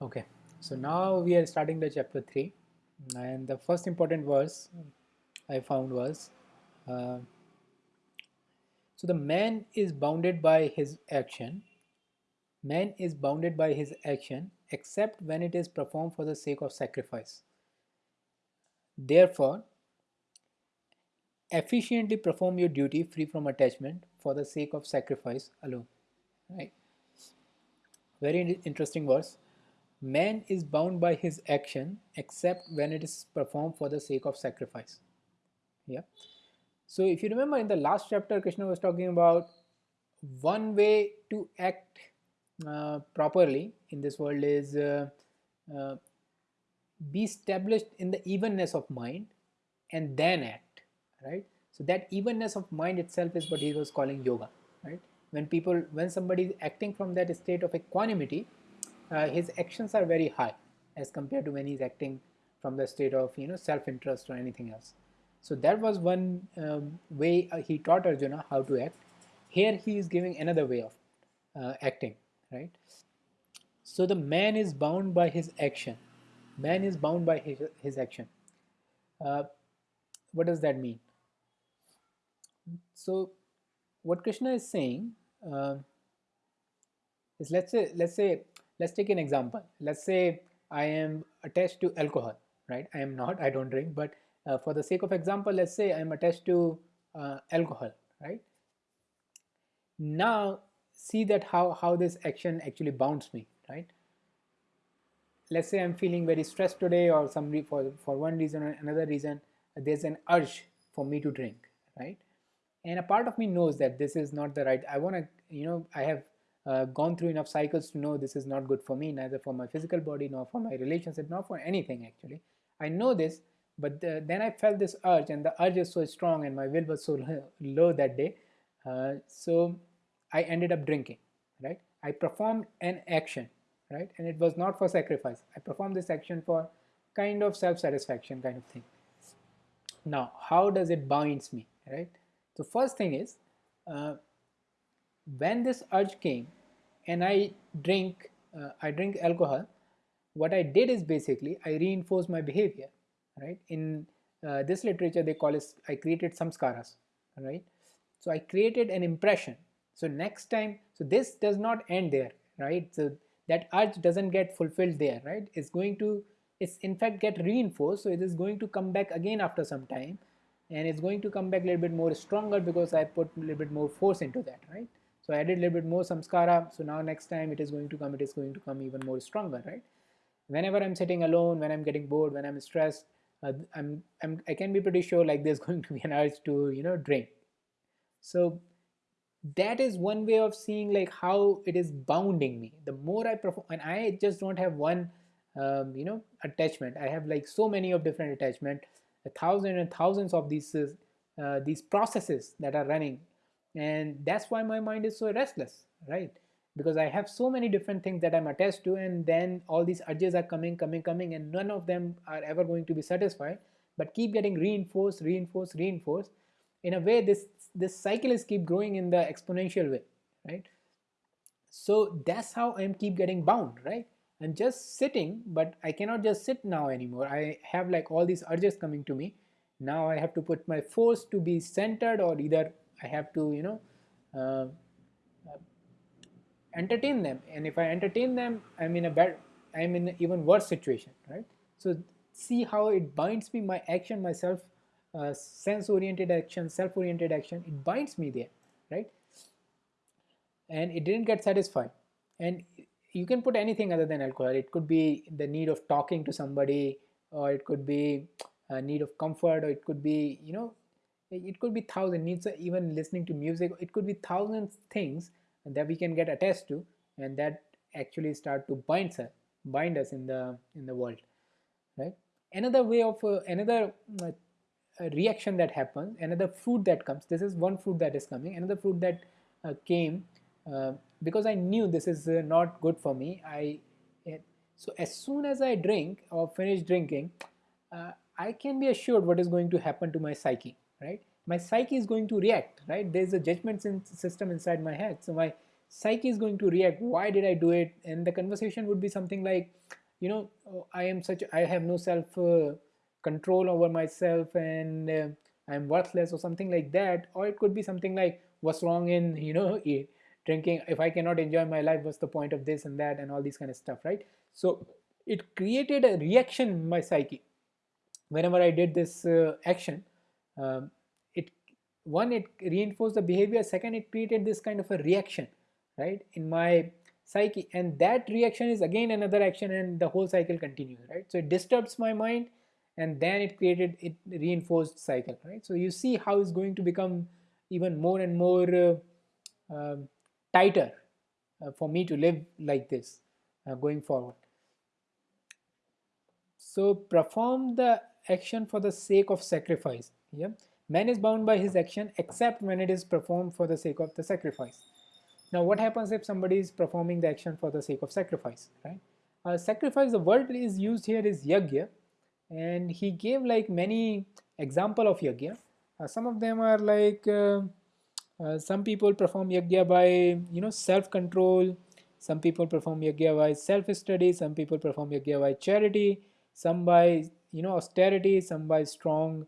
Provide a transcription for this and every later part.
Okay, so now we are starting the chapter 3 and the first important verse I found was uh, so the man is bounded by his action. Man is bounded by his action except when it is performed for the sake of sacrifice. Therefore efficiently perform your duty free from attachment for the sake of sacrifice alone. Right? Very interesting verse man is bound by his action except when it is performed for the sake of sacrifice. Yeah. So if you remember in the last chapter krishna was talking about one way to act uh, properly in this world is uh, uh, be established in the evenness of mind and then act right? So that evenness of mind itself is what he was calling yoga right? When people when somebody is acting from that state of equanimity his actions are very high as compared to when he's acting from the state of you know self-interest or anything else. So that was one um, way uh, he taught arjuna how to act. Here he is giving another way of uh, acting right? So the man is bound by his action. Man is bound by his, his action. Uh, what does that mean? So what krishna is saying uh, is let's say let's say let's take an example. Let's say i am attached to alcohol right? I am not i don't drink but uh, for the sake of example let's say i'm attached to uh, alcohol right? Now see that how how this action actually bounds me right? Let's say i'm feeling very stressed today or some for for one reason or another reason there's an urge for me to drink right? And a part of me knows that this is not the right i want to you know i have uh, gone through enough cycles to know this is not good for me neither for my physical body nor for my relationship nor for anything actually. I know this but the, then i felt this urge and the urge is so strong and my will was so low that day. Uh, so i ended up drinking right? I performed an action right? And it was not for sacrifice. I performed this action for kind of self-satisfaction kind of thing. Now how does it binds me right? So first thing is uh, when this urge came and I drink uh, I drink alcohol what I did is basically I reinforced my behavior right? In uh, this literature they call it I created samskaras right? So I created an impression. So next time so this does not end there right? So that urge doesn't get fulfilled there right? It's going to it's in fact get reinforced. So it is going to come back again after some time and it's going to come back a little bit more stronger because I put a little bit more force into that right so I added a little bit more samskara. So now next time it is going to come, it is going to come even more stronger, right? Whenever I'm sitting alone, when I'm getting bored, when I'm stressed, uh, I'm, I'm, I can be pretty sure like there's going to be an urge to, you know, drink. So that is one way of seeing like how it is bounding me. The more I perform, and I just don't have one, um, you know, attachment. I have like so many of different attachment, a thousand and thousands of these, uh, these processes that are running and that's why my mind is so restless right? Because I have so many different things that I'm attached to and then all these urges are coming coming coming and none of them are ever going to be satisfied. But keep getting reinforced reinforced reinforced. In a way this this cycle is keep growing in the exponential way right? So that's how I'm keep getting bound right? I'm just sitting but I cannot just sit now anymore. I have like all these urges coming to me. Now I have to put my force to be centered or either I have to you know uh, entertain them. And if I entertain them I'm in a bad I'm in an even worse situation right? So see how it binds me my action myself uh, sense oriented action self oriented action it binds me there right? And it didn't get satisfied. And you can put anything other than alcohol. It could be the need of talking to somebody or it could be a need of comfort or it could be you know it could be thousand needs even listening to music. It could be thousands things that we can get attached to and that actually start to bind us bind us in the in the world right? Another way of uh, another uh, reaction that happens another fruit that comes this is one fruit that is coming. Another fruit that uh, came uh, because i knew this is uh, not good for me i eh, so as soon as i drink or finish drinking uh, i can be assured what is going to happen to my psyche right? My psyche is going to react right? There's a judgment system inside my head. So my psyche is going to react. Why did i do it? And the conversation would be something like you know oh, i am such i have no self uh, control over myself and uh, i'm worthless or something like that. Or it could be something like what's wrong in you know drinking? If i cannot enjoy my life what's the point of this and that? and all these kind of stuff right? So it created a reaction in my psyche. Whenever i did this uh, action um, it one it reinforced the behavior second it created this kind of a reaction right in my psyche and that reaction is again another action and the whole cycle continues right? So it disturbs my mind and then it created it reinforced cycle right? So you see how it's going to become even more and more uh, uh, tighter uh, for me to live like this uh, going forward. So perform the action for the sake of sacrifice yeah man is bound by his action except when it is performed for the sake of the sacrifice. Now what happens if somebody is performing the action for the sake of sacrifice, right? Uh, sacrifice, the word is used here is yagya. And he gave like many example of yagya. Uh, some of them are like uh, uh some people perform yagya by you know self-control, some people perform yagya by self-study, some people perform yagya by charity, some by you know austerity, some by strong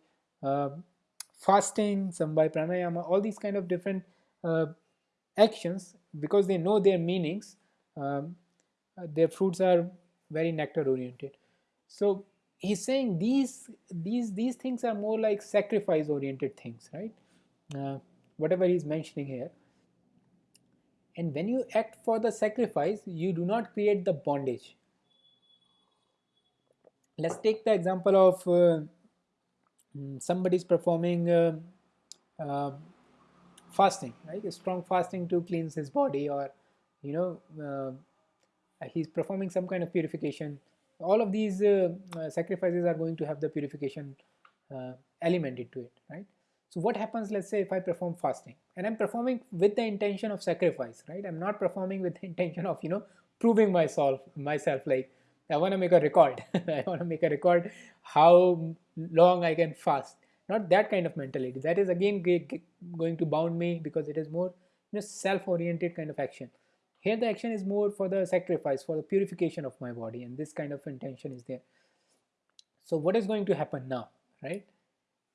fasting, some by pranayama, all these kind of different uh, actions because they know their meanings um, uh, their fruits are very nectar oriented. So he's saying these these these things are more like sacrifice oriented things right? Uh, whatever he's mentioning here. And when you act for the sacrifice you do not create the bondage. Let's take the example of uh, mm, somebody is performing uh, uh, fasting, right? A strong fasting to cleanse his body, or you know, uh, he's performing some kind of purification. All of these uh, uh, sacrifices are going to have the purification uh, element into it, right? So what happens? Let's say if I perform fasting, and I'm performing with the intention of sacrifice, right? I'm not performing with the intention of you know proving myself myself like I want to make a record. I want to make a record how long I can fast. Not that kind of mentality. That is again going to bound me because it is more you know self-oriented kind of action. Here the action is more for the sacrifice for the purification of my body and this kind of intention is there. So what is going to happen now right?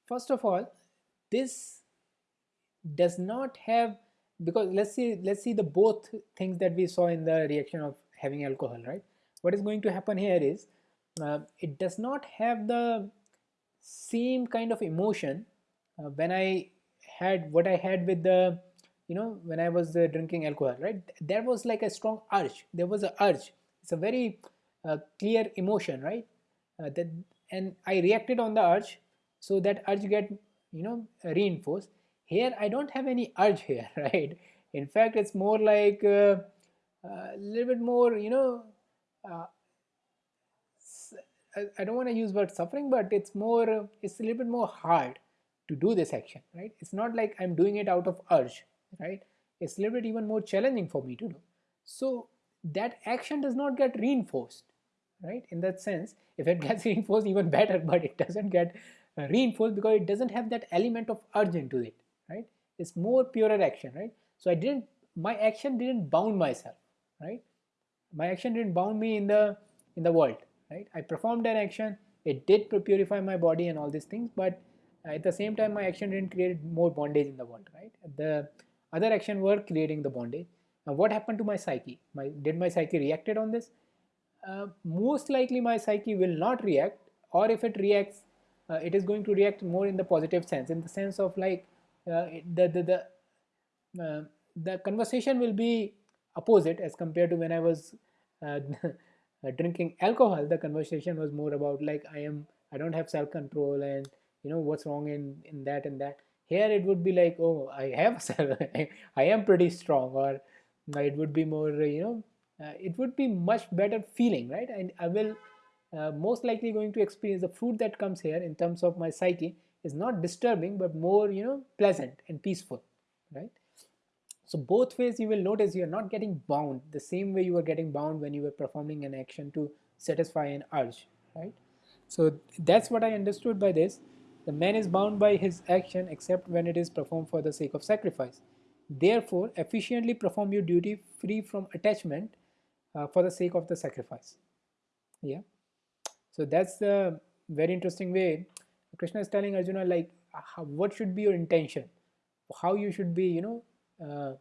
First of all this does not have because let's see let's see the both things that we saw in the reaction of having alcohol right what is going to happen here is uh, it does not have the same kind of emotion uh, when I had what I had with the you know when I was uh, drinking alcohol right? There was like a strong urge. There was a urge. It's a very uh, clear emotion right? Uh, that and I reacted on the urge so that urge get you know reinforced. Here I don't have any urge here right? In fact it's more like uh, a little bit more you know uh, I, don't want to use word suffering, but it's more, it's a little bit more hard to do this action, right? It's not like I'm doing it out of urge, right? It's a little bit even more challenging for me to do. So that action does not get reinforced, right? In that sense, if it gets reinforced, even better, but it doesn't get uh, reinforced because it doesn't have that element of urge into it, right? It's more purer action, right? So I didn't, my action didn't bound myself, right? My action didn't bound me in the in the world right? I performed an action it did purify my body and all these things but at the same time my action didn't create more bondage in the world right? The other action were creating the bondage. Now what happened to my psyche? My did my psyche reacted on this? Uh, most likely my psyche will not react or if it reacts uh, it is going to react more in the positive sense in the sense of like uh, the the the, uh, the conversation will be opposite as compared to when I was uh, uh, drinking alcohol. The conversation was more about like i am i don't have self control and you know what's wrong in in that and that. Here it would be like oh i have self i am pretty strong or it would be more you know uh, it would be much better feeling right? And i will uh, most likely going to experience the fruit that comes here in terms of my psyche is not disturbing but more you know pleasant and peaceful right so both ways you will notice you're not getting bound the same way you were getting bound when you were performing an action to satisfy an urge, right? So that's what I understood by this. The man is bound by his action except when it is performed for the sake of sacrifice. Therefore, efficiently perform your duty free from attachment uh, for the sake of the sacrifice. Yeah. So that's the very interesting way Krishna is telling Arjuna like how, what should be your intention, how you should be, you know, uh,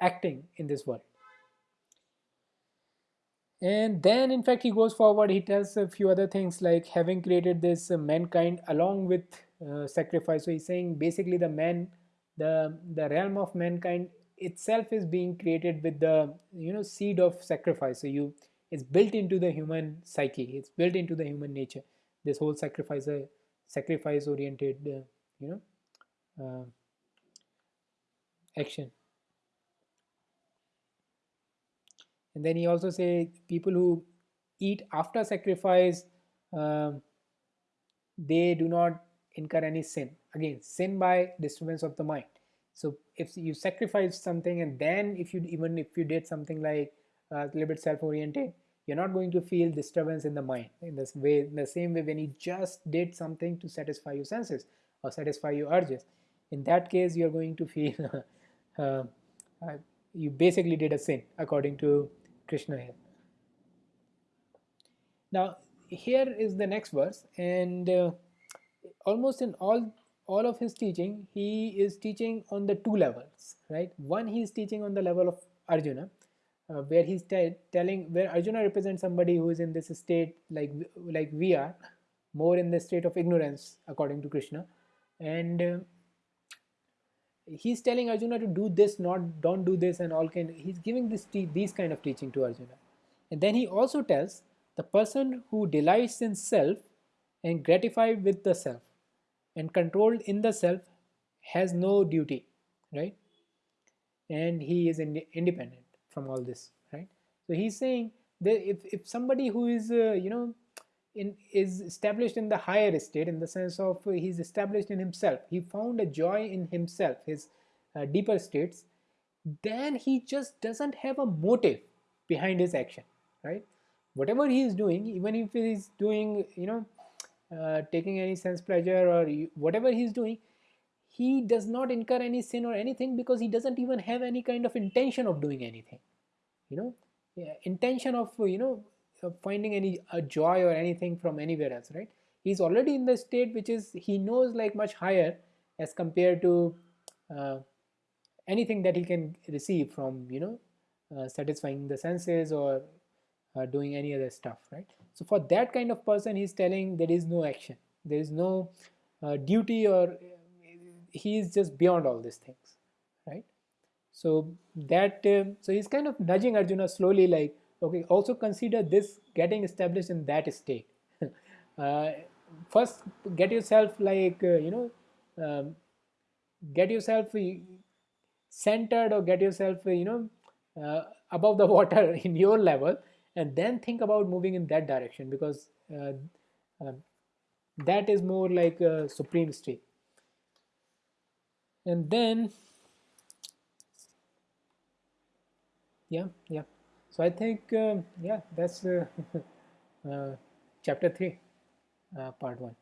acting in this world. And then, in fact, he goes forward. He tells a few other things like having created this uh, mankind along with uh, sacrifice. So he's saying basically the man, the the realm of mankind itself is being created with the you know seed of sacrifice. So you it's built into the human psyche. It's built into the human nature. This whole sacrifice, uh, sacrifice oriented, uh, you know, uh, action. and then he also say people who eat after sacrifice um, they do not incur any sin. Again sin by disturbance of the mind. So if you sacrifice something and then if you even if you did something like uh, a little bit self-oriented you're not going to feel disturbance in the mind. In this way in the same way when you just did something to satisfy your senses or satisfy your urges. In that case you're going to feel uh, you basically did a sin according to Krishna here. Now here is the next verse and uh, almost in all all of his teaching he is teaching on the two levels right one he is teaching on the level of Arjuna uh, where he's telling where Arjuna represents somebody who is in this state like like we are more in the state of ignorance according to Krishna and uh, he's telling Arjuna to do this, not don't do this, and all kind. He's giving this these kind of teaching to Arjuna, and then he also tells the person who delights in self and gratified with the self and controlled in the self has no duty, right? And he is ind independent from all this, right? So he's saying that if if somebody who is uh, you know in, is established in the higher state in the sense of he's established in himself. He found a joy in himself his uh, deeper states. Then he just doesn't have a motive behind his action right? Whatever he is doing even if he is doing you know uh, taking any sense pleasure or whatever he's doing he does not incur any sin or anything because he doesn't even have any kind of intention of doing anything. You know yeah, intention of you know finding any a joy or anything from anywhere else right? He's already in the state which is he knows like much higher as compared to uh, anything that he can receive from you know uh, satisfying the senses or uh, doing any other stuff right? So for that kind of person he's telling there is no action. There is no uh, duty or he is just beyond all these things right? So that um, so he's kind of nudging arjuna slowly like okay also consider this getting established in that state. Uh, first get yourself like uh, you know um, get yourself uh, centered or get yourself uh, you know uh, above the water in your level and then think about moving in that direction because uh, um, that is more like a supreme state. And then yeah yeah so I think, uh, yeah, that's uh, uh, chapter 3, uh, part 1.